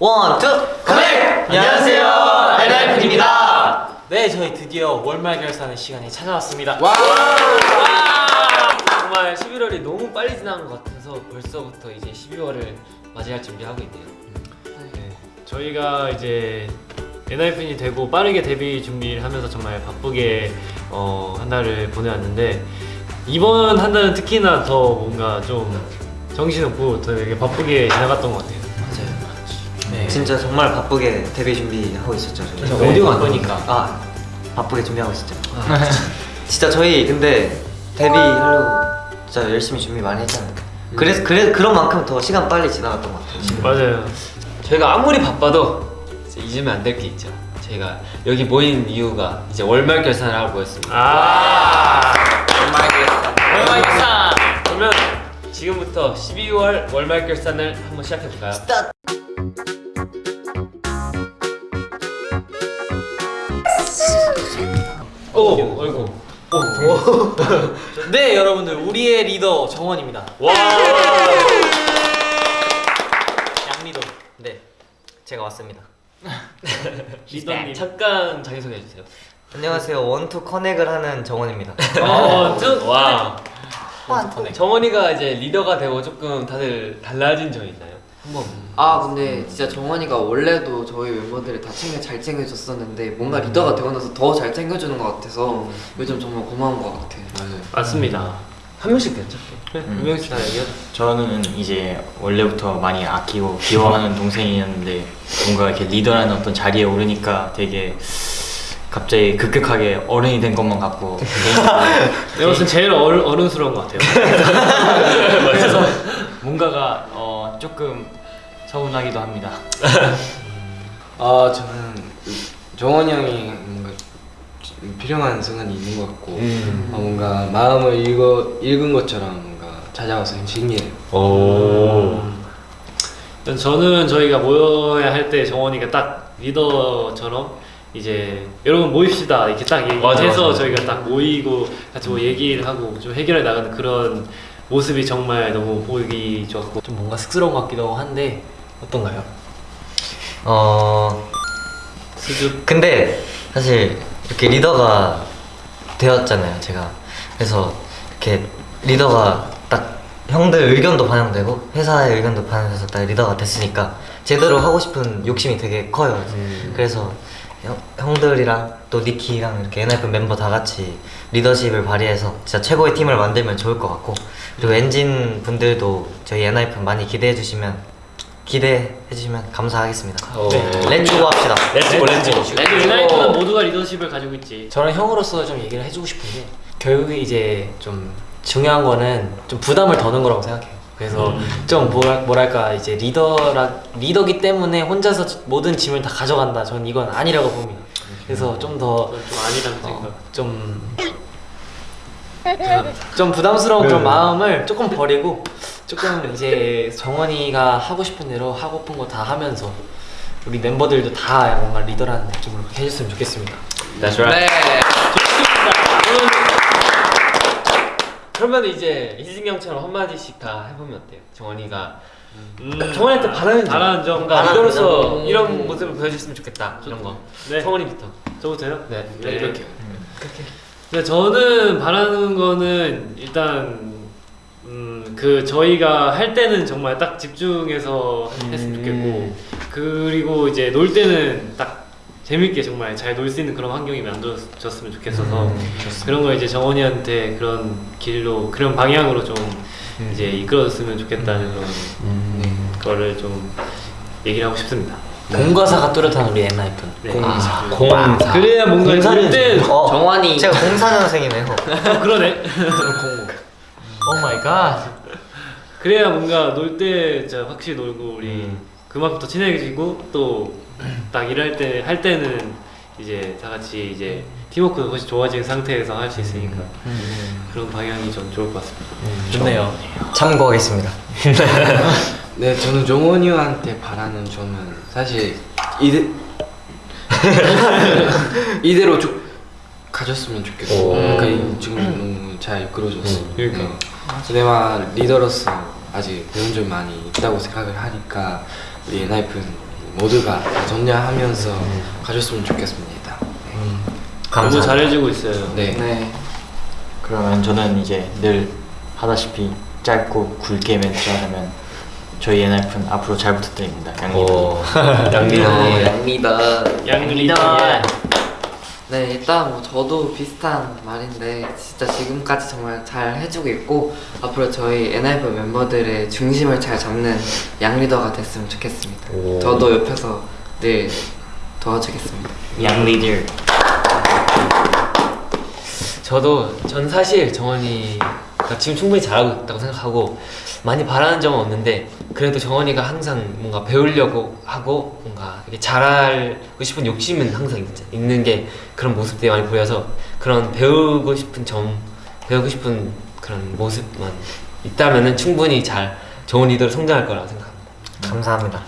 one, two, connect! 안녕하세요, 엔하이픈입니다. 네, 저희 드디어 월말 결산의 시간이 찾아왔습니다. 와! 정말 11월이 너무 빨리 지나간 것 같아서 벌써부터 이제 12월을 맞이할 준비하고 있네요. 네, 저희가 이제 엔하이픈이 되고 빠르게 데뷔 준비를 하면서 정말 바쁘게 어, 한 달을 보내왔는데 이번 한 달은 특히나 더 뭔가 좀 정신없고 되게 바쁘게 지나갔던 것 같아요. 네. 진짜 정말 바쁘게 데뷔 준비하고 있었죠. 저희. 네, 오디오가 안. 나오니까. 아, 바쁘게 준비하고 있었죠. 진짜 저희 근데 데뷔하려고 진짜 열심히 준비 많이 했잖아요. 그래서 그래 그런 만큼 더 시간 빨리 지나갔던 것 같아요. 지금. 맞아요. 저희가 아무리 바빠도 이제 잊으면 안 될 게 있죠. 저희가 여기 모인 이유가 이제 월말 결산을 하고 모였습니다. 아, 월말 결산. 월말 결산. 그러면 지금부터 12월 월말 결산을 한번 시작해 볼까요? 오, 어이구. 네, 여러분들 우리의 리더 정원입니다. 와, 양리더. 네, 제가 왔습니다. 리더님. 잠깐 자기 소개 해 주세요. 안녕하세요. 원투 커넥을 하는 정원입니다. 어, 저, 와. 정원이가 이제 리더가 되고 조금 다들 달라진 점이 있나요? 한번. 아 근데 진짜 정원이가 원래도 저희 멤버들을 다 챙겨 잘 챙겨줬었는데 뭔가 리더가 되고 나서 더 잘 챙겨주는 것 같아서 요즘 정말 고마운 것 같아요. 맞습니다. 한 명씩 됐죠? 음. 한 명씩 다 얘기해. 저는 이제 원래부터 많이 아끼고 귀여워하는 동생이었는데 뭔가 이렇게 리더라는 어떤 자리에 오르니까 되게 갑자기 급격하게 어른이 된 것만 같고 내가 봤을 땐 제일 어른, 어른스러운 것 같아요. 그래서 뭔가가 어, 조금 서운하기도 합니다. 아 저는 정원이 형이 뭔가 필요한 순간이 있는 것 같고 음. 아, 뭔가 마음을 읽어, 읽은 것처럼 뭔가 찾아와서 신기해요 오. 저는 저희가 모여야 할 때 정원이가 딱 리더처럼 이제 여러분 모입시다 이렇게 딱 얘기해서 맞아, 맞아, 맞아. 저희가 딱 모이고 같이 뭐 얘기를 하고 좀 해결해 나가는 그런 모습이 정말 너무 보기 좋았고 좀 뭔가 쑥스러운 것 같기도 한데 어떤가요? 어, 수줍 근데 사실 이렇게 리더가 되었잖아요, 제가. 그래서 이렇게 리더가 딱 형들 의견도 반영되고 회사의 의견도 반영돼서 딱 리더가 됐으니까 제대로 하고 싶은 욕심이 되게 커요. 그래서 형, 형들이랑 또 니키랑 이렇게 엔하이픈 멤버 다 같이 리더십을 발휘해서 진짜 최고의 팀을 만들면 좋을 것 같고 그리고 엔진 분들도 저희 엔하이픈 많이 기대해 주시면 기대해 주시면 감사하겠습니다. 네. Let's go 합시다. Let's go let's go. 유나이트는 모두가 리더십을 가지고 있지 저는 형으로서 좀 얘기를 해주고 싶은 게 결국에 이제 좀 중요한 거는 좀 부담을 더는 거라고 생각해요. 그래서 좀 뭐랄, 뭐랄 까 이제 리더라 리더기 때문에 혼자서 모든 짐을 다 가져간다. 저는 이건 아니라고 봅니다. 그래서 좀 더좀 아니라는 생각 좀, 좀 부담스러운 그런 마음을 조금 버리고 조금 이제 정원이가 하고 싶은 대로 하고픈 거 다 하면서 우리 멤버들도 다 뭔가 리더라는 느낌으로 그렇게 해줬으면 좋겠습니다. That's right 네. 그러면 이제 희진이 형처럼 한마디씩 다 해보면 어때요? 정원이가 음, 정원이한테 바라는 점 바라는 점 뭔가 리더로서 점. 이런 모습을 보여줬으면 좋겠다 이런 거 네. 정원이부터 저부터요? 네, 네. 이렇게 근데 저는 바라는 거는 일단 음, 그 저희가 할 때는 정말 딱 집중해서 했으면 좋겠고 그리고 이제 놀 때는 딱 재밌게 정말 잘 놀 수 있는 그런 환경이 만들어졌으면 좋겠어서 그런 거 이제 정원이한테 그런 길로 그런 방향으로 좀 이제 이끌어줬으면 좋겠다는 그런 거를 좀 얘기를 하고 싶습니다. 공과사가 뚜렷한 우리 엔하이픈 네. 공사 공사. 그래야 뭔가 공사는 때, 어, 정원이. 제가 04년생이네요. 어, 그러네. Oh my god 그래야 뭔가 놀 때 진짜 확실히 놀고 우리 음. 그만큼 더 친해지고 또 딱 일할 때 할 때는 이제 다 같이 이제 팀워크가 훨씬 좋아진 상태에서 할 수 있으니까 그런 방향이 좀 좋을 것 같습니다. 좋네요 참고하겠습니다. 네 저는 정원이 형한테 바라는 점은 사실 이대 이대로 쭉 가졌으면 좋겠어 오. 그러니까 이- 지금 너무 잘 이끌어줬어 그러니까. 네. 내가 리더로서 아직 배운 점 많이 있다고 생각을 하니까 우리 엔하이픈 모두가 다 정리하면서 가졌으면 좋겠습니다. 음. 너무. 잘해주고 있어요. 네. 네. 그러면 저는 이제 늘 하다시피 짧고 굵게 멘트 하자면 저희 엔하이픈 앞으로 잘 부탁드립니다. 양리더. 어, 양리더. 양리더. 네, 일단 뭐 저도 비슷한 말인데 진짜 지금까지 정말 잘 해주고 있고 앞으로 저희 엔하이픈 멤버들의 중심을 잘 잡는 양리더가 됐으면 좋겠습니다. 오. 저도 옆에서 늘 도와주겠습니다. 양리들. 저도 전 사실 정원이 가 지금 충분히 잘하고 있다고 생각하고 많이 바라는 점은 없는데 그래도 정원이가 항상 뭔가 배우려고 하고 뭔가 이렇게 잘하고 싶은 욕심은 항상 있, 있는 게 그런 모습들이 많이 보여서 그런 배우고 싶은 점 배우고 싶은 그런 모습만 있다면은 충분히 잘 좋은 리더로 성장할 거라고 생각합니다. 감사합니다.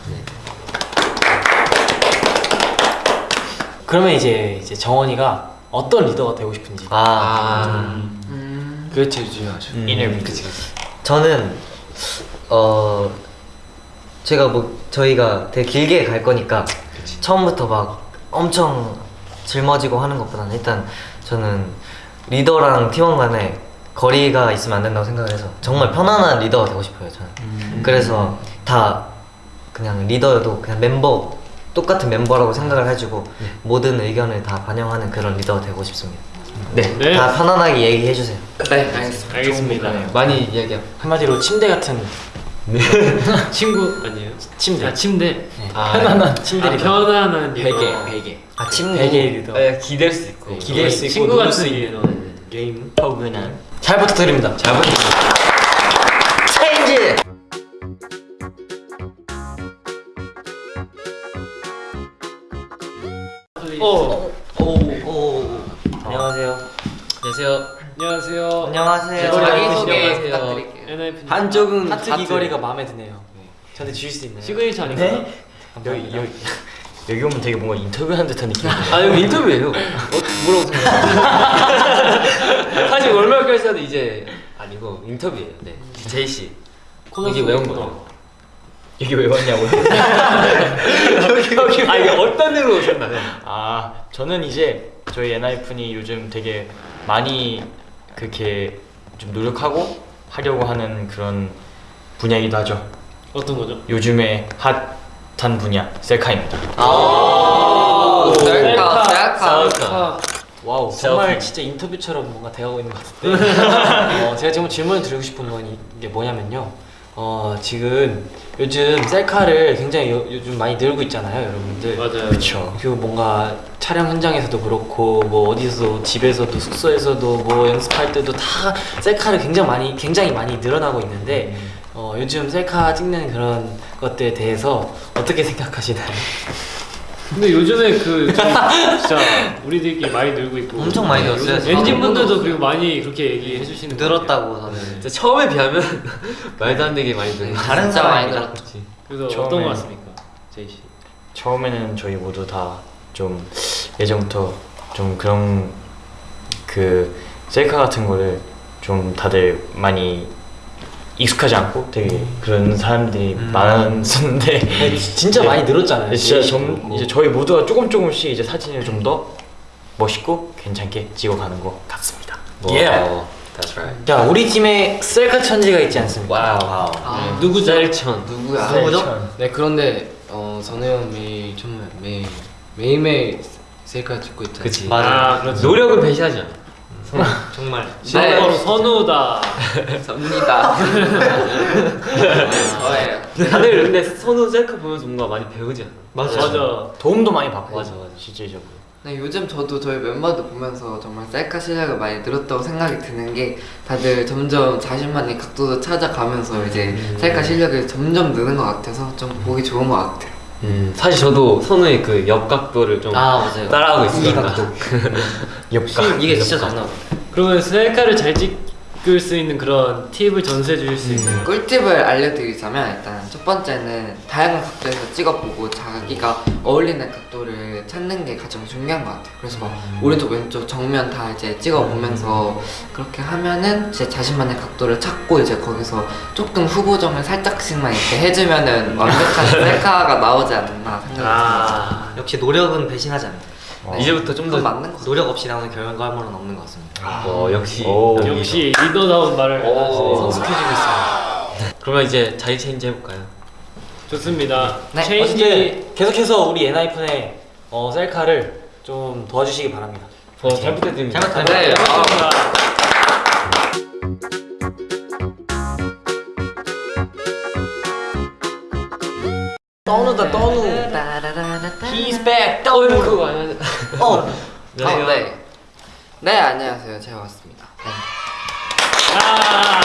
그러면 이제 이제 정원이가 어떤 리더가 되고 싶은지. 아, 음, 그게 제일 중요하죠. 음, 인터뷰. 그치 그치. 저는 어 제가 뭐 저희가 되게 길게 갈 거니까 처음부터 막 엄청 짊어지고 하는 것보다는 일단 저는 리더랑 팀원 간에 거리가 있으면 안 된다고 생각을 해서 정말 편안한 리더가 되고 싶어요 저는 그래서 다 그냥 리더여도 그냥 멤버 똑같은 멤버라고 생각을 해주고 모든 의견을 다 반영하는 그런 리더가 되고 싶습니다 네, 네. 다 편안하게 얘기해 주세요 네, 알겠습니다. 알겠습니다. 많이 이야기 한마디로 침대 같은 친구 아니에요? 침대. 아 침대. 아, 편안한 침대 아. 편안한. 베개, 베개. 아 침구 베개 리더. 네, 기댈 수 있고. 기댈 수 있고 친구 누울 같은. 리더. 게임. 포근한. 잘 부탁드립니다. 잘 부탁드립니다. Change 오, 오, 오. 안녕하세요. 안녕하세요. 안녕하세요. 안녕하세요 자기소개. 부탁드릴게요. 한쪽은 하트 귀걸이가 마음에 드네요. 저한테 주실 수 있나요? 시그니처 아닌가? 네? 여기 여기 여기 오면 되게 뭔가 인터뷰하는 듯한 느낌인데. 아 여기 인터뷰예요. 어, 뭐라고 생각해요? 사실 월말결산도 이제 아니고 인터뷰예요. 네. 제이 씨. 여기 왜온 거예요? 여기 왜 왔냐고요? 여기 여기. 아 이게 어떤 일로 오셨나요? 아 저는 이제 저희 엔하이픈이 요즘 되게 많이 그렇게 좀 노력하고 하려고 하는 그런 분야이기도 하죠. 어떤 거죠? 요즘에 핫한 분야 셀카입니다. 아, 셀카, 셀카. 셀카. Wow 정말 진짜 인터뷰처럼 뭔가 대하고 있는 것 같은데 어, 제가 지금 질문을 드리고 싶은 건 이- 이게 뭐냐면요 어, 지금 요즘 셀카를 굉장히 요, 요즘 많이 늘고 있잖아요 여러분들 맞아요. 그렇죠. 그리고 뭔가 촬영 현장에서도 그렇고 뭐 어디서 집에서도 숙소에서도 뭐 연습할 때도 다 셀카를 굉장히 많이 굉장히 많이 늘어나고 있는데 어, 요즘 셀카 찍는 그런 것들에 대해서 어떻게 생각하시나요? 근데 요즘에 그좀 진짜 우리들끼리 많이 늘고 있고 엄청 많이 늘었어요, 요즘 진짜. 엔진 분들도 그리고 많이 그렇게 얘기해 주시는 것 늘었다고. 저는 진짜 처음에 비하면 말도 안 되게 많이 늘고 다른 진짜 많이 사람이다 늘었죠. 그래서 처음에- 어떤 것 같습니까? 제이 씨. 처음에는 저희 모두 다 좀 예전부터 좀 그런 그 셀카 같은 거를 좀 다들 많이 익숙하지 않고 되게 그런 사람들이 많았었는데 네, 진짜 많이 늘었잖아요. 네, 진짜 그렇고. 이제 저희 모두가 조금 조금씩 이제 사진을 좀 더 멋있고 괜찮게 찍어가는 것 같습니다. 예. That's right 자 우리 팀에 셀카 천재가 있지 않습니까? Wow 아, 누구 셀천? 누구야? 누구죠? 네 그런데 어 선우 형 매일 정말 매일 매일매일 셀카 찍고 있잖아요. 그치. 맞아요. 아, 그렇죠. 노력은 배신하지 않아. 정말. 네. 바로 선우다. 접니다. 저예요. 다들 근데 선우 셀카 보면서 뭔가 많이 배우지 않아? 맞아요. 맞아. 도움도 많이 받고 맞아, 맞아. 실질적으로. 네, 요즘 저도 저희 멤버들 보면서 정말 셀카 실력을 많이 늘었다고 생각이 드는 게 다들 점점 자신만의 각도도 찾아가면서 이제 셀카 실력이 점점 느는 것 같아서 좀 보기 좋은 것 같아요. 음 사실 저도 선우의 그 옆각도를 좀 아 따라하고 있으니까. 옆각. 이게 진짜 잘 나와 그러면 셀카를 잘 찍 을수 있는 그런 팁을 전수해 주실 수 있나요? 꿀팁을 알려드리자면 일단 첫 번째는 다양한 각도에서 찍어보고 자기가 어울리는 각도를 찾는 게 가장 중요한 것 같아요. 그래서 막 오른쪽 왼쪽 정면 다 이제 찍어 보면서 그렇게 하면은 제 자신만의 각도를 찾고 이제 거기서 조금 후보정을 살짝씩만 이렇게 해주면은 완벽한 셀카가 나오지 않나 생각이 듭니다. 아 역시 노력은 배신하지 않는다. 이제부터 좀더 맞는 것 같아요. 노력 없이 나오는 결과물은 없는 것 같습니다. 어, 역시 오. 역시 리더다운 말을. 성숙해지고 있어요. 그러면 이제 자리 체인지 해볼까요? 좋습니다. 네, 체인지 계속해서 우리 엔하이픈의 어, 셀카를 좀 도와주시기 바랍니다. 어, 잘 부탁드립니다. 잘 네, 부탁드립니다. 떠누다 떠누. He's back. 떠누. 그거 아니야? 어, 네. 아, 네. 네, 안녕하세요. 제가 왔습니다. 네. 아,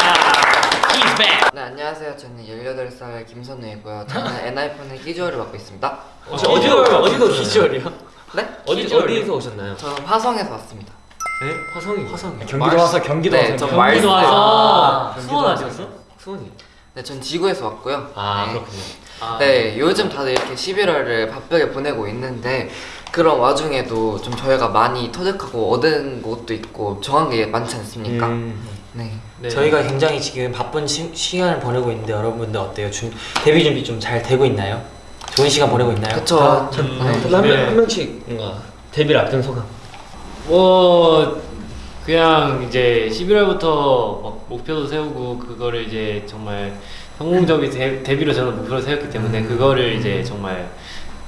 he's back. 네, 안녕하세요. 저는 18살 김선우이고요. 저는 엔하이픈의 기조를 맡고 있습니다. 혹시 어디로 어디로 기주얼이요? 네? 어디? 어디에서 오셨나요? 저는 화성에서 왔습니다. 네? 화성이 화성. 경기도 와서 경기도 네, 와서 저 경기도 와서 아, 수원 아니었어? 수원이. 네, 전 지구에서 왔고요. 아 네. 그렇군요. 아, 네, 요즘 다들 이렇게 11월을 바쁘게 보내고 있는데 그런 와중에도 좀 저희가 많이 터득하고 얻은 것도 있고 정한 게 많지 않습니까? 음. 네. 네. 저희가 굉장히 지금 바쁜 시, 시간을 보내고 있는데 여러분들 어때요? 준, 데뷔 준비 좀 잘 되고 있나요? 좋은 시간 보내고 있나요? 그쵸. 음, 네. 한 명- 한 명씩 뭔가 데뷔를 앞둔 소감. 뭐 그냥 이제 11월부터 막 목표도 세우고 그거를 이제 정말 성공적인 데, 데뷔로 저는 목표를 세웠기 때문에 그거를 이제 정말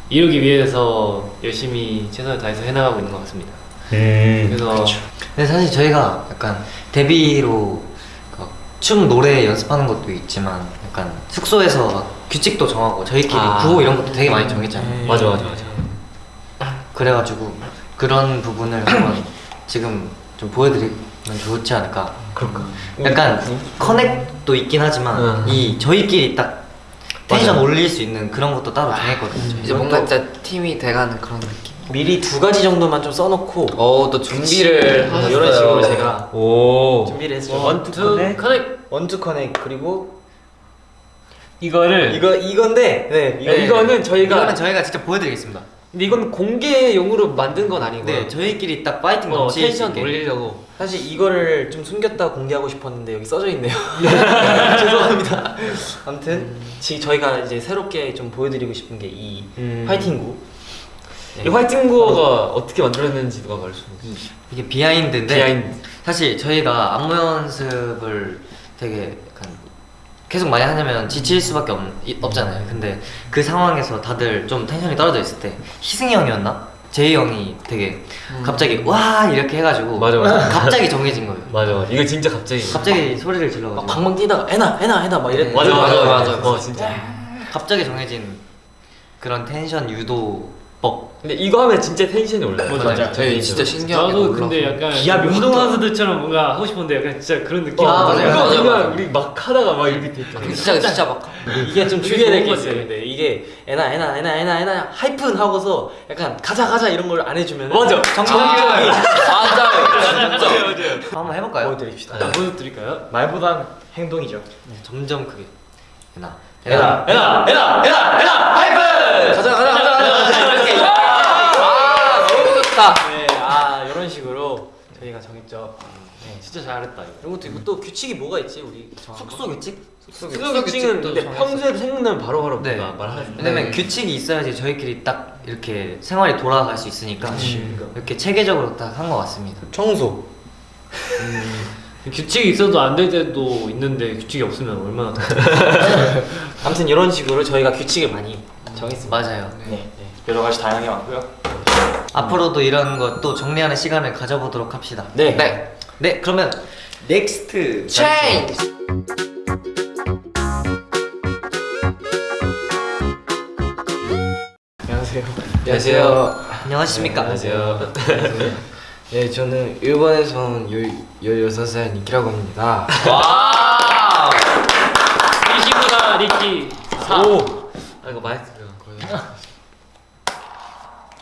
이루기 위해서 열심히 최선을 다해서 해나가고 있는 것 같습니다. 음. 그래서 근데 사실 저희가 약간 데뷔로 그춤 노래 연습하는 것도 있지만 약간 숙소에서 막 규칙도 정하고 저희끼리 아. 구호 이런 것도 되게 많이 정했잖아요. 맞아 맞아 맞아. 그래가지고 그런 부분을 한번 지금 좀 보여드리면 좋지 않을까. 그럴까? 약간 connect도 있긴 하지만 음. 이 저희끼리 딱 텐션 맞아요. 올릴 수 있는 그런 것도 따로 정했거든요. 저희. 이제 뭔가 진짜 팀이 돼가는 그런 느낌. 미리 두 가지 정도만 좀 써놓고 어, 또 준비를 뭐 이런 식으로 제가 오. 준비를 했어요. one two connect one two connect 그리고 이거를 이거 이건데 네, 이거, 네. 이거는 저희가 이거는 저희가 직접 보여드리겠습니다. 근데 이건 공개용으로 만든 건 아니고 네, 저희끼리 딱 파이팅 어, 수 텐션. 올리려고 사실 이거를 좀 숨겼다 공개하고 싶었는데 여기 써져 있네요 죄송합니다 아무튼 지금 저희가 이제 새롭게 좀 보여드리고 싶은 게 이 음. 화이팅구 이 화이팅 구호가 어떻게 만들어졌는지 누가 말해줘. 이게 behind인데 behind. 사실 저희가 안무 연습을 되게 계속 많이 하냐면 지칠 수밖에 없, 이- 없잖아요. 근데 그 상황에서 다들 좀 텐션이 떨어져 있을 때 희승이 형이었나? 제이 형이 되게 갑자기 와 이렇게 해가지고 맞아, 맞아. 갑자기 정해진 거예요. 맞아. 이거 진짜 갑자기. 갑자기 소리를 막 질러가지고 방방 뛰다가 에나 에나 에나 막 이랬 네. 맞아, 맞아, 맞아. 어 진짜 갑자기 정해진 그런 텐션 유도 법. 근데 이거 하면 진짜 텐션이 올라요. 맞아, 맞아. 저희 진짜 신기하게 올라서. 근데 약간 기압이 확 운동 선수들처럼 뭔가 하고 싶은데 약간 진짜 그런 느낌 아, 맞아요. 이거 맞아요, 그냥 맞아요. 우리 막 하다가 막 이렇게 됐잖아. 진짜 진짜 막 이게 좀 주의해야 될 게 있어요. 근데 이게 에나 에나 에나 에나 에나 하이픈 하고서 약간 가자 가자 이런 걸 안 해주면 맞아. 정상적인 맞아요. 진짜. 한번 해볼까요? 보여드립시다 자, 보여드릴까요? 말보단 행동이죠. 네, 점점 그게. 에나. 에나, 에나, 에나, 에나, 에나, 하이픈! 가자 가자 아, 너무 좋다. 네, 아 이런 식으로 저희가 정했죠. 네. 진짜 잘했다 이거 그리고 또, 이거 또 규칙이 뭐가 있지 우리 숙소 규칙? 숙소 숙소 규칙은 규칙도 근데 정했어요. 평소에도 생각나면 바로바로 네. 우리가 말하죠. 왜냐면 네. 규칙이 있어야지 저희끼리 딱 이렇게 생활이 돌아갈 수 있으니까 음. 이렇게 체계적으로 딱 한 것 같습니다. 청소. 규칙이 있어도 안 될 때도 있는데 규칙이 없으면 얼마나 더 아무튼 이런 식으로 저희가 규칙을 많이 정했습니다. 맞아요. 네, 네. 여러 가지 다양하게 많고요. 앞으로도 이런 것도 정리하는 시간을 가져보도록 합시다. 네. 네. 네, 그러면 Next 체인지. 안녕하세요. 안녕하세요. 안녕하십니까? 안녕하세요. 네, 저는 일본에서 온 16살 니키라고 합니다. 와. 리시보다 리키 4 오. 아 이거 마이크가 거의.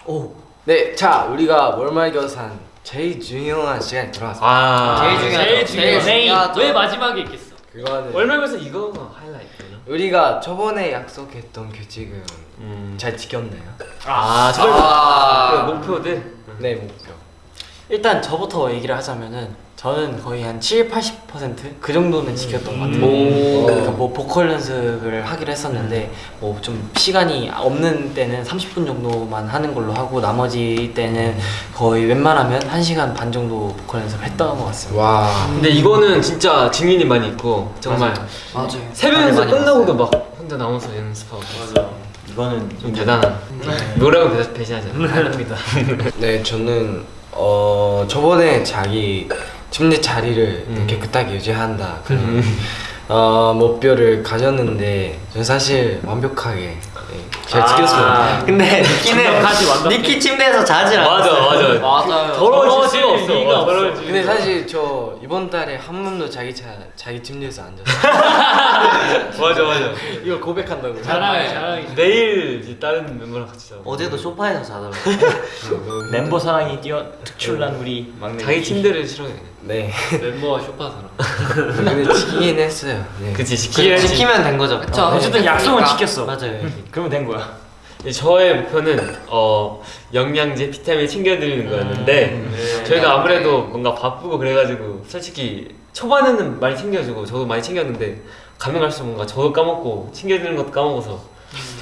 오. 네, 자, 우리가 월말 결산 제일 중요한 시간이 돌아왔습니다. 아. 제일 중요하죠. 제일 중요하죠. 왜 마지막에 있겠어 그거는 월말에서 이거가 하이라이트나? 우리가 저번에 약속했던 규칙은 음. 잘 지켰나요? 아 저걸 아. 그 목표들. 네 목표. 일단 저부터 얘기를 하자면은 저는 거의 한 7, 80%그 정도는 지켰던 것 같아요. 오. 그러니까 뭐 보컬 연습을 하기로 했었는데 뭐 좀 시간이 없는 때는 30분 정도만 하는 걸로 하고 나머지 때는 거의 웬만하면 1시간 반 정도 보컬 연습을 했던 것 같습니다. 와. 근데 이거는 진짜 증인이 많이 있고 정말 맞아요. 새벽에서 많이 끝나고도 막 혼자 나와서 연습하고. 맞아. 이거는 좀 대단한. 노래하고 배- 배신하지 않아. 아닙니다. 네 저는 어 저번에 자기 침대 자리를 음. 깨끗하게 유지한다 그런 어 목표를 가졌는데 저는 사실 완벽하게 네, 잘 아. 지켰습니다. 근데 니키는. 니키 침대에서 자질 않았어. 맞아 맞아. 맞아요. 더러워질 수가 없어. 더러워질 근데 사실 저 이번 달에 한 번도 자기 차 자기 침대에서 앉았어요. 없어. 맞아 맞아. 이걸 고백한다고. 네. 자랑해 자랑해. 내일 이제 다른 멤버랑 같이 자. 어제도 소파에서 자더라고. 멤버 사랑이 뛰어 특출난 우리 막내 자기. 침대를 싫어해. 네. 멤버가 쇼파처럼. 근데 지키긴 했어요. 네. 그치 그 지키면 된 거죠. 그쵸. 어, 어쨌든 약속은 그러니까. 지켰어 맞아요. 그러면 된 거야 저의 목표는 어 영양제, 비타민 챙겨드리는 거였는데 저희가 아무래도 뭔가 바쁘고 그래가지고 솔직히 초반에는 많이 챙겨주고 저도 많이 챙겼는데 가면 갈수록 뭔가 저도 까먹고 챙겨드리는 것도 까먹어서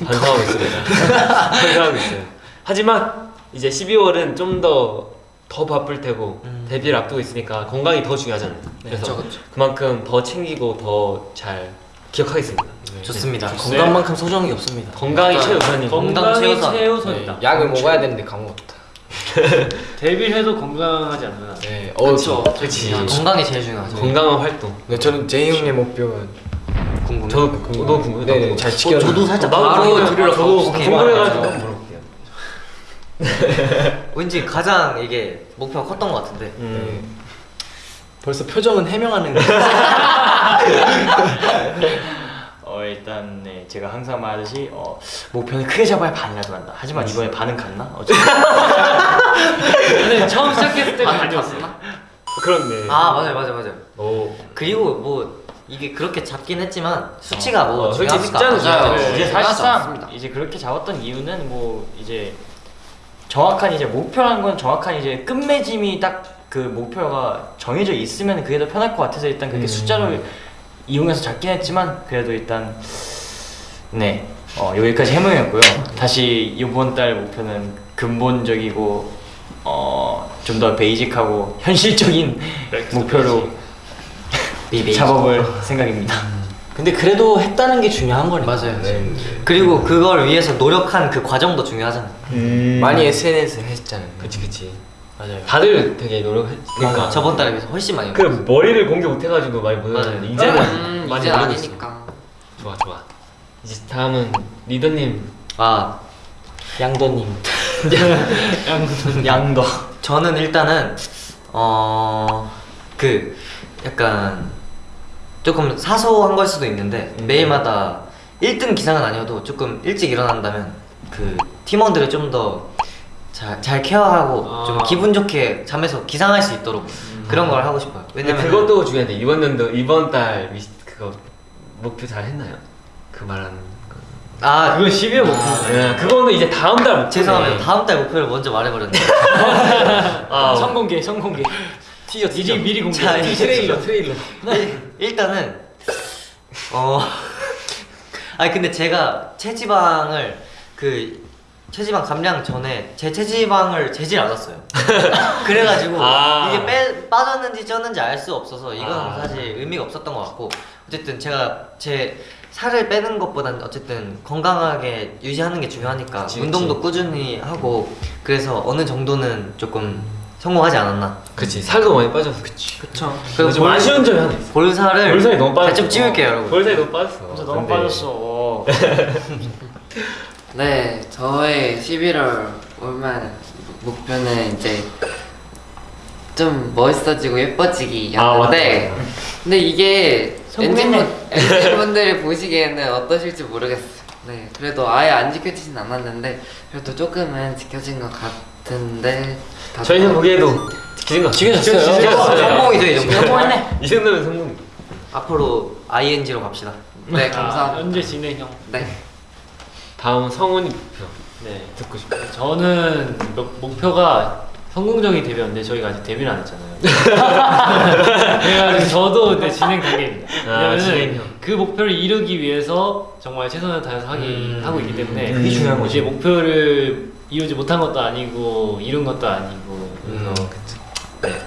반성하고 있습니다. 반성하고 있어요. 하지만 이제 12월은 좀더 더 바쁠 테고 데뷔를 앞두고 있으니까 건강이 더 중요하잖아요. 그래서 그쵸, 그쵸. 그만큼 더 챙기고 더 잘 기억하겠습니다. 좋습니다. 건강만큼 소중한 게 없습니다. 건강이 최우선이고 건강 건강이 최우선. 최우선이다. 네, 약을 먹어야 되는데 까먹었다. 데뷔를 해도 건강하지 않나. 네. 어, 그쵸. 그치. 건강이 제일 중요하죠. 건강한 활동. 네, 저는 제이 형의 목표는 궁금해요. 저도 너도 궁금해. 네, 네, 잘 어, 지켰나? 저도 살짝 나도 바로 들으러 저도 가고 궁금해가지고 해요. 한번 물어볼게요. 왠지 가장 이게 목표가 컸던 것 같은데. 네. 벌써 표정은 해명하는 거. 어 일단 네 제가 항상 말하듯이 어, 목표는 크게 잡아야 반이라도 간다 하지만 이번에 반은 갔나? 어쨌든 근데 처음 시작했을 때는 아니었어. 그렇네. 아 맞아요 맞아요 맞아요. 오. 그리고 뭐 이게 그렇게 잡긴 했지만 수치가 뭐 어, 중요합니까? 숫자는 맞아요. 중요해. 이제 사실상. 이제 그렇게 잡았던 이유는 뭐 이제 정확한 이제 목표라는 건 정확한 이제 끝맺음이 딱 그 목표가 정해져 있으면 그게 더 편할 것 같아서 일단 그렇게 숫자를 이용해서 잡긴 했지만 그래도 일단 네 어, 여기까지 해명했고요. 다시 이번 달 목표는 근본적이고 어, 좀 더 베이직하고 현실적인 목표로 비비. 잡아볼 생각입니다. 근데 그래도 했다는 게 중요한 거니까. 맞아요. 네. 그리고 그걸 위해서 노력한 그 과정도 중요하잖아요. 많이 SNS 했잖아요. 그치 그치. 맞아요. 다들 되게 노력했으니까. 그러니까 저번 달에 비해서 훨씬 많이. 그 머리를 공개 못 해가지고 많이 못. 했는데 이제는 음, 많이 이제. 아니니까. 좋아 좋아. 이제 다음은 리더님. 아 양도님. 양도. 저는 일단은 어 그 약간 조금 사소한 걸 수도 있는데 매일마다 1등 기상은 아니어도 조금 일찍 일어난다면 그 팀원들을 좀 더잘잘 케어하고 아. 좀 기분 좋게 잠에서 기상할 수 있도록 그런 걸 하고 싶어요. 왜냐면 그것도 중요한데 이번 연도 이번 달 미시 그거 목표 잘 했나요? 그 말하는 거. 아 그건 12월 목표. 네, 그거는 이제 다음 달 목표. 죄송합니다. 다음 달 목표를 먼저 말해버렸네요. 아, 선공개, 선공개. 티저, 티저. 미리 미리 공개. 자, 트레일러 트레일러. 일- 일단은 어 아니 근데 제가 체지방을 그 체지방 감량 전에 제 체지방을 재질 않았어요. 그래가지고 아. 이게 빼, 빠졌는지 쪘는지 알 수 없어서 이건 아. 사실 의미가 없었던 것 같고 어쨌든 제가 제 살을 빼는 것보단 어쨌든 건강하게 유지하는 게 중요하니까 그치, 운동도 꾸준히 하고 그래서 어느 정도는 조금 성공하지 않았나. 그치 살도 많이 빠졌어. 그치. 그쵸. 그리고 좀 아쉬운 점이 하나 있어. 볼살을 볼살이 너무 빠졌어. 좀 찌울게요 여러분. 볼살이 너무 빠졌어. 진짜 너무 근데 빠졌어. 네, 저의 11월 올말 목표는 이제 좀 멋있어지고 예뻐지기였는데 아. 근데 이게 성공했네. 엔진 분들이 보시기에는 어떠실지 모르겠어요. 네, 그래도 아예 안 지켜지진 않았는데 그래도 조금은 지켜진 것 같 은데 다들 저희는 보기에도 거 지켜졌어요. 지켜졌어요. 성공이죠 이 정도. 성공했네. 이 정도면 성공. 앞으로 ING로 갑시다. 네, 감사합니다. 현재 진행형. 네. 다음은 성훈이 목표. 네 듣고 싶어요. 저는 목- 목표가 성공적인 데뷔였는데 저희가 아직 데뷔를 안 했잖아요. 그래가지고 저도 근데 진행 단계입니다. 아, 왜냐면은 진행형. 그 목표를 이루기 위해서 정말 최선을 다해서 하기 음. 하고 있기 때문에 그게 중요한 거지. 이제 목표를 이루지 못한 것도 아니고 이룬 것도 아니고 그래서 음. 네.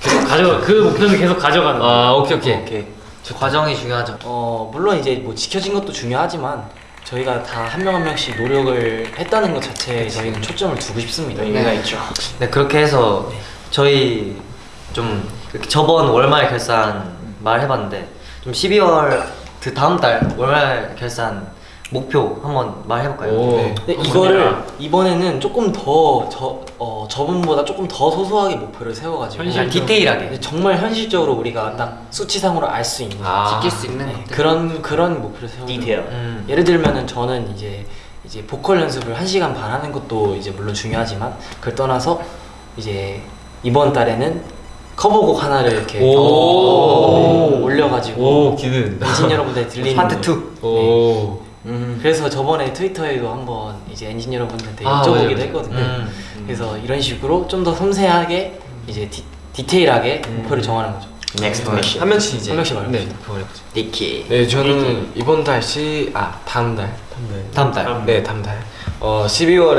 계속 가져 그 목표는 계속 가져가는 거예요. 아 오케이 오케이. 오케이. 저 과정이 중요하죠. 어 물론 이제 뭐 지켜진 것도 중요하지만 저희가 다 한 명 한 명씩 노력을 했다는 것 자체에 저희는 초점을 두고 싶습니다. 의미가 있죠. 네 그렇게 해서 저희 좀 저번 월말 결산 말해봤는데 좀 12월 그 다음 달 월말 결산 목표 한번 말해볼까요? 오. 네. 근데 이거를 이번에는 조금 더 저, 어, 저번보다 조금 더 소소하게 목표를 세워가지고 현실- 디테일하게. 근데 정말 현실적으로 우리가 딱 수치상으로 알 수 있는 아. 지킬 수 있는 네. 그런 그런 목표를 세우고 디테일. 음. 예를 들면은 저는 이제 이제 보컬 연습을 1시간 반 하는 것도 이제 물론 중요하지만 그걸 떠나서 이제 이번 달에는 커버곡 하나를 이렇게 오. 어, 올려가지고 오 기대된다. 여러분들 들리는 파트 거. 2. 오. 음. 그래서 저번에 트위터에도 한번 이제 엔진 여러분들한테 아, 여쭤보기도 맞아요. 했거든요. 음. 그래서 이런 식으로 좀 더 섬세하게 이제 디, 디테일하게 목표를 정하는 거죠. Next. 한 명씩 이제 한 명씩 말해보죠. 네. 니키. 네 저는 이번 달 시 아 다음 달 다음 달. 다음 네 다음 달 어 12월은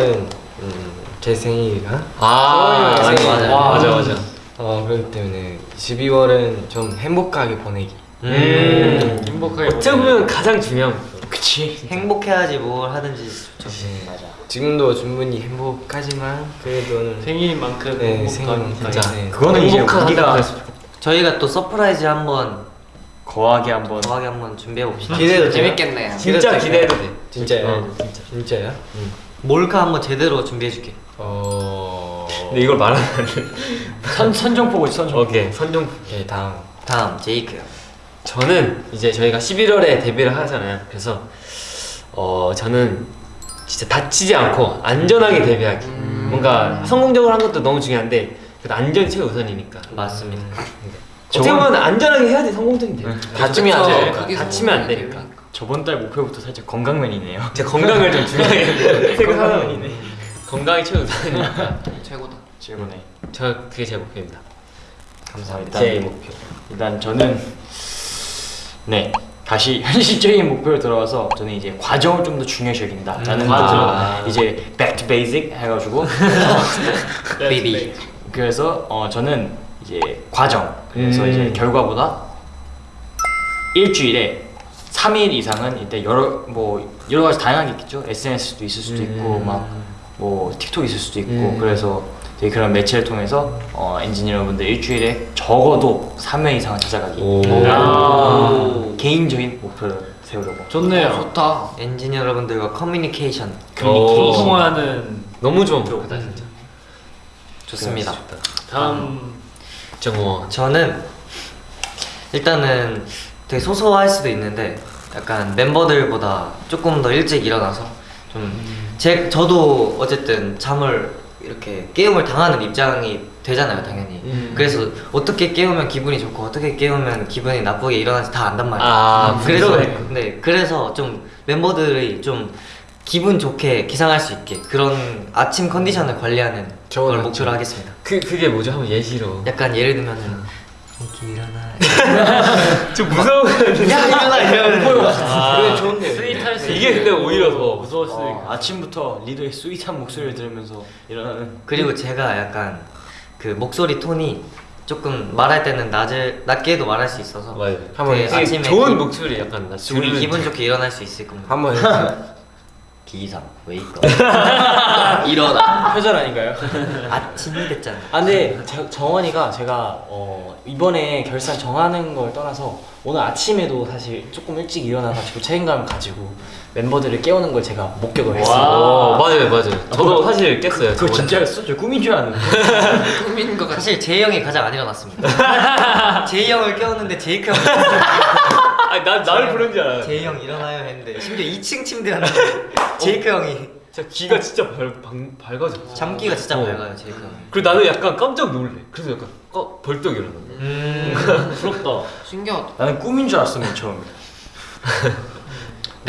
음, 제 생일이라 아, 맞아요, 맞아요. 와, 맞아 맞아. 어 그렇기 때문에 12월은 좀 행복하게 보내기 음, 행복하게 어떻게 보면 가장 중요한 그치 행복해야지 뭘 하든지 좋죠. 맞아. 지금도 충분히 행복하지만 그래도 생일인 만큼 네, 행복한 생일은 진짜 진짜, 네. 그거는 이제 우리가. 저희가 또 surprise 한번 거하게 한번 더하게 한번 준비해 봅시다. 기대도 돼요? 재밌겠네요. 진짜 기대도 돼. 진짜요? 네, 진짜. 진짜요? 몰카 한번 제대로 준비해 줄게. 어... 근데 이걸 말하면. 선 선전포고 선전. 오케이 선전. 네 다음 다음 제이크요. 저는 이제 저희가 11월에 데뷔를 하잖아요. 그래서 어 저는 진짜 다치지 않고 안전하게 데뷔하기. 음. 뭔가 성공적으로 한 것도 너무 중요한데 그래도 안전이 최우선이니까. 맞습니다. 어떻게 보면 안전하게 해야지 성공적인 데뷔. 다치면 안 그쵸. 돼. 그게 다치면 안 되니까. 저번 달 목표부터 살짝 건강면이네요. 제 건강을 좀 중요하게 생각하면 건강이 최우선이니까. 최고다. 최고네. 저 그게 제 목표입니다. 감사합니다. 제 목표. 일단 저는 네 다시 현실적인 목표로 들어와서 저는 이제 과정을 좀 더 중요시 여긴다 라는 과정. 거죠. 이제 back to basic 해가지고 베이비. 그래서 어 저는 이제 과정 그래서 음. 이제 결과보다 일주일에 3일 이상은 이때 여러 뭐 여러 가지 다양하게 있겠죠 SNS도 있을 수도 있고 음. 막뭐 틱톡 있을 수도 있고 음. 그래서 되게 그런 매체를 통해서 어, 엔지니어분들 일주일에 적어도 3회 이상은 찾아가기 오. 아. 개인적인 목표를 세우려고 좋네요. 어, 좋다. 엔지니어 여러분들과 커뮤니케이션 오. 소통하는 너무 좋은 목표다 진짜. 좋습니다. 다음 정호. 저는 일단은 되게 소소할 수도 있는데 약간 멤버들보다 조금 더 일찍 일어나서 좀제 저도 어쨌든 잠을 이렇게 깨움을 당하는 입장이 되잖아요 당연히 음. 그래서 어떻게 깨우면 기분이 좋고 어떻게 깨우면 기분이 나쁘게 일어나는지 다 안단 말이에요 아, 그래서 그러네. 네 그래서 좀 멤버들이 좀 기분 좋게 기상할 수 있게 그런 아침 컨디션을 관리하는 좋은 걸. 목표로 하겠습니다 그 그게 뭐죠? 한번 예시로. 약간 예를 들면은 이렇게 일어나 좀 무서워. 야 일어나 이러면 아, 그래, 좋은데. sweet할 수 이게 근데 오히려 더 수도 어, 있고. 아침부터 리더의 sweet한 목소리를 들으면서 일어나는 그리고 제가 약간 그 목소리 톤이 조금 말할 때는 낮을 낮게 해도 말할 수 있어서 맞아요. 한번 되게 되게 아침에 좋은 기- 목소리 약간 나 우리 기분 좋게 일어날 수 있을 겁니다. 한번. 기상 웨이크 일어나 표절 아닌가요? 아침이 됐잖아. 아 근데 제- 정원이가 제가 어, 이번에 결산 정하는 걸 떠나서 오늘 아침에도 사실 조금 일찍 일어나가지고 책임감을 가지고 멤버들을 깨우는 걸 제가 목격을 했어요. 와 맞아요 맞아요. 저도 사실 깼어요. 그거. 진짜였어? 저 꿈인 줄 알았는데 꿈인 것 같아. 사실 제이 형이 가장 안 일어났습니다. 제이 형을 깨웠는데 제이크 형 아니 나 나를 부른 줄 알아요. 제이 형 일어나요 했는데 심지어 2층 침대였는데 제이크 형이 진짜 귀가 진짜 밝, 밝, 밝아졌어. 잠기가 진짜 어. 밝아요 제이크 형. 그리고 나는 약간 깜짝 놀래. 그래서 약간 어, 벌떡 일어나. 음.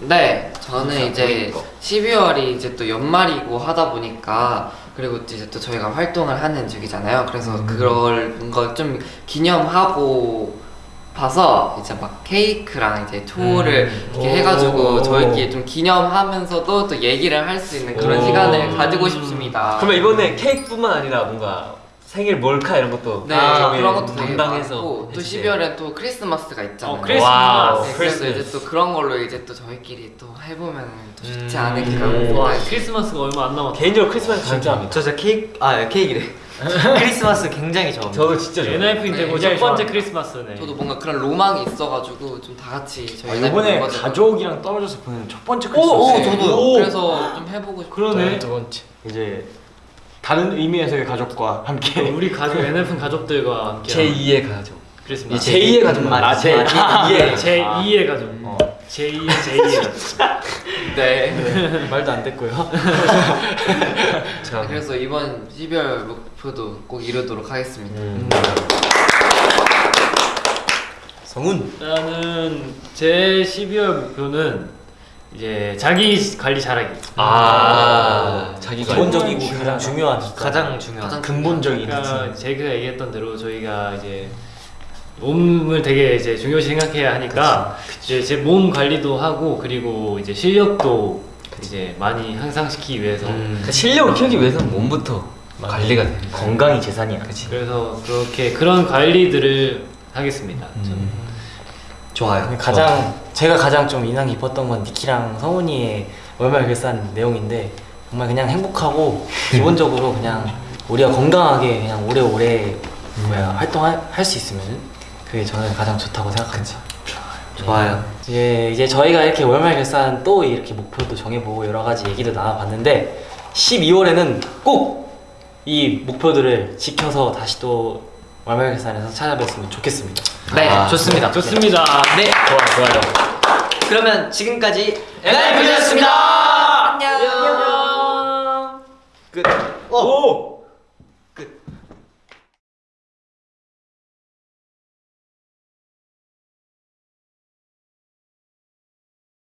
네, 저는 이제 12월이 이제 또 연말이고 하다 보니까 그리고 이제 또 저희가 활동을 하는 주기잖아요. 그래서 그걸 뭔가 좀 기념하고 봐서 이제 막 케이크랑 이제 초를 이렇게 해가지고 저희끼리 좀 기념하면서도 또 얘기를 할 수 있는 그런 오. 시간을 가지고 싶습니다. 그러면 이번에 케이크뿐만 아니라 뭔가 생일 몰카 이런 것도 네, 아, 그런 것도 되게 담당해서 또 해주세요. 12월엔 또 크리스마스가 있잖아요. 어, 크리스마스. 네, 그래서 크리스마스. 이제 또 그런 걸로 이제 또 저희끼리 또 해보면 또 좋지 음. 않을까. 와 생각이 크리스마스가 얼마 안 남았다. 개인적으로 크리스마스 진짜 합니다. 저 진짜 케이크 아 케이크래. 크리스마스 굉장히 좋아합니다. 저도 진짜 좋아해요. NIF 되고 첫 굉장히 번째 좋아합니다. 크리스마스네. 저도 뭔가 그런 로망이 있어가지고 좀 다 같이 저희 아, 이번에 가족이랑 떨어져서 보는 첫 번째 오, 크리스마스. 오, 저도 오. 그래서 좀 해보고 싶어요. 그러네. 두 번째. 이제 다른 의미에서의 가족과 함께 우리 가족 NF 가족들과 함께 제 2의 가족. 크리스마스. 제2의 가족. 아, 아, 제 아, 2의. 제 2의 가족. 어. 제 2의 제 2의 가족. 네. 말도 안 됐고요. 네, 그래서 이번 12월 목표도 꼭 이루도록 하겠습니다. 음. 성훈. 나는 제 12월 목표는 이제 자기 관리 잘하기. 아, 자기가 기본적이고 가장 중요한 가장 중요한. 가장 근본적인 그러니까 제가 얘기했던 대로 저희가 이제 몸을 되게 이제 중요시 생각해야 하니까 이제 제 몸 관리도 하고 그리고 이제 실력도 이제 많이 향상시키기 위해서 그러니까 실력을 키우기 위해서는 몸부터 관리가 돼. 건강이 재산이야. 그래서 그렇게 그런 관리들을 하겠습니다. 저는. 좋아요. 가장 제가 가장 좀 인상 깊었던 건 니키랑 성훈이의 월말 결산 내용인데 정말 그냥 행복하고 기본적으로 그냥 우리가 건강하게 그냥 오래오래 뭐야 활동할 수 있으면 그게 저는 가장 좋다고 생각합니다. 좋아요. 이제 이제 저희가 이렇게 월말 결산 또 이렇게 목표도 정해보고 여러 가지 얘기도 나눠봤는데 12월에는 꼭 이 목표들을 지켜서 다시 또 월말 결산에서 찾아뵀으면 좋겠습니다. 네, 아, 좋습니다. 좋습니다. 네, 좋아, 좋아요. 그러면 지금까지 NIF였습니다. 안녕. 끝. 오.